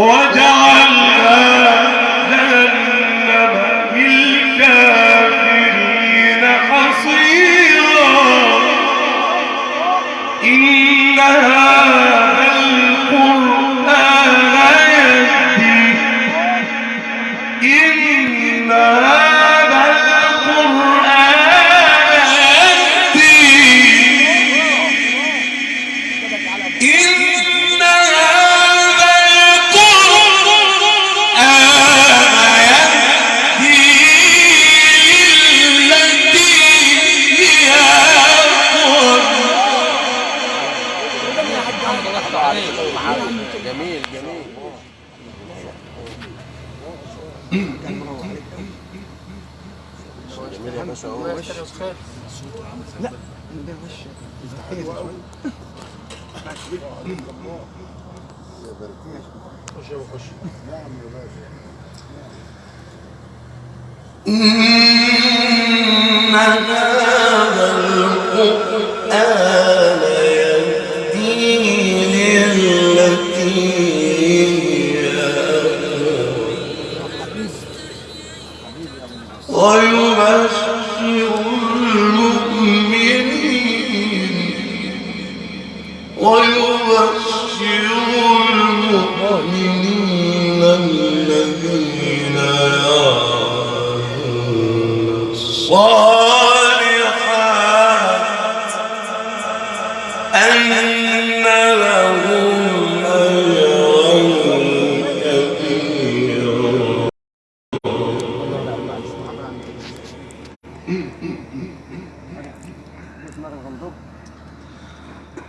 我叫 كان لا ويبشر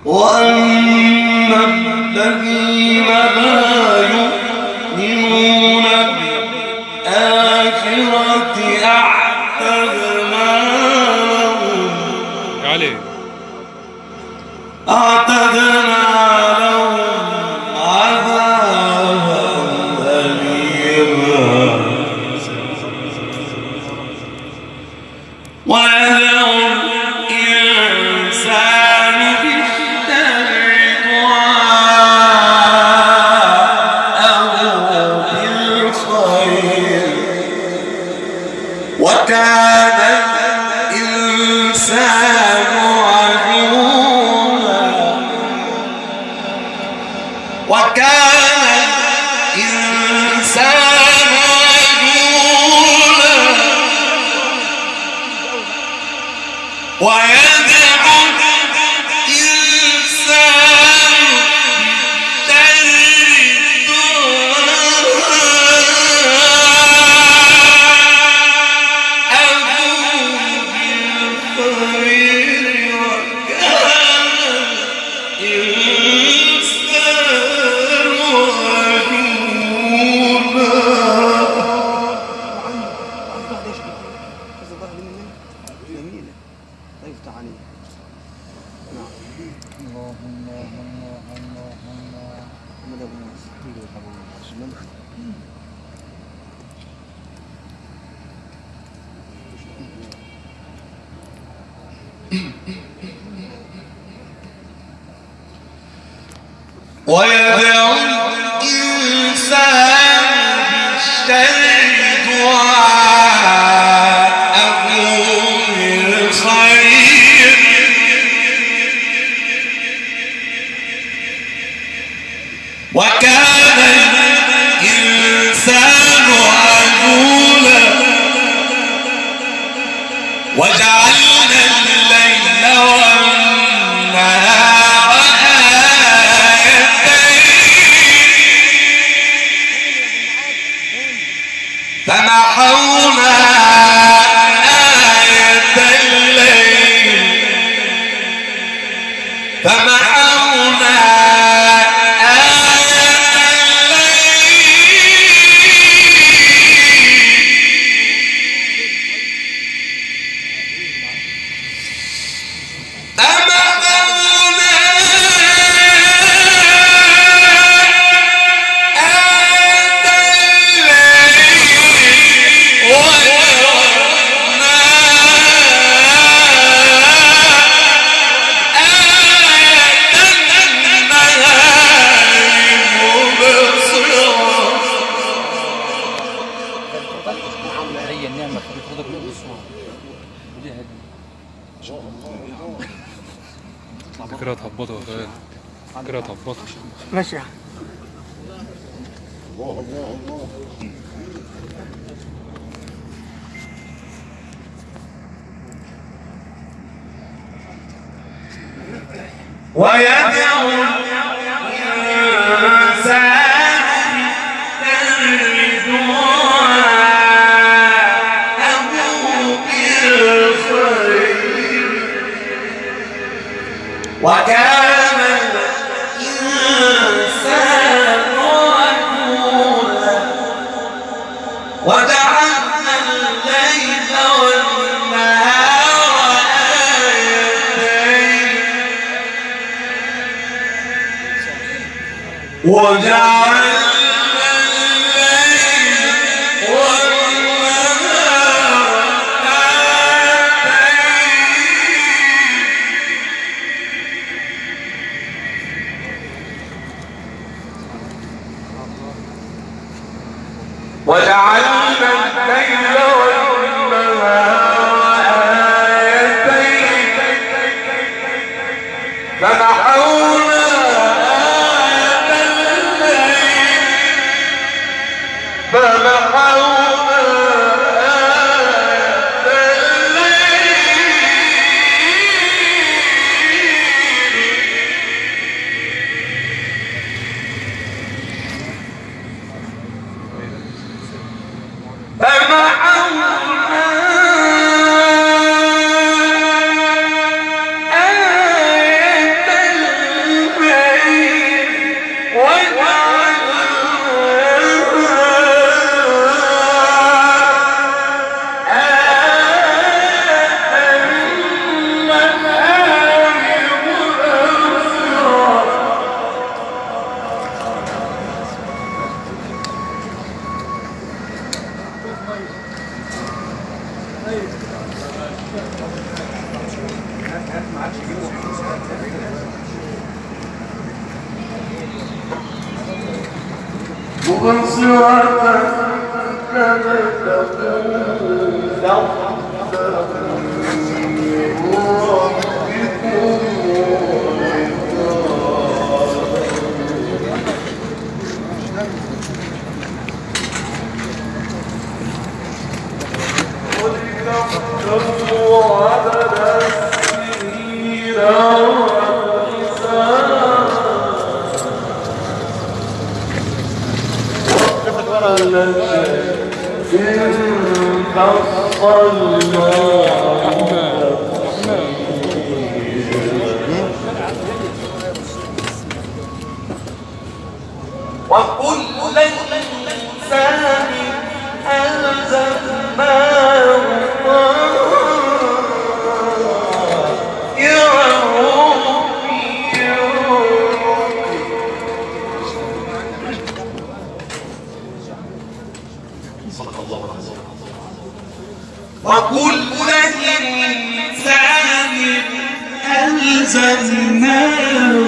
وأما الذين لا يؤمنون بالآخرة أعتدنا لهم أعتدنا وكان الإنسان عجولا ويدعو Kama 그래 덤버도는 그래 덤버도 ماشي يا ويدعو الإنسان دعاءه وكان الإنسان عجولا وجعلنا الليل والنهار آيتين. وجعلنا مبصرة وكل ألزمناه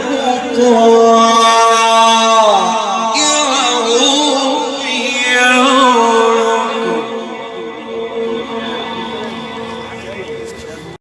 طائر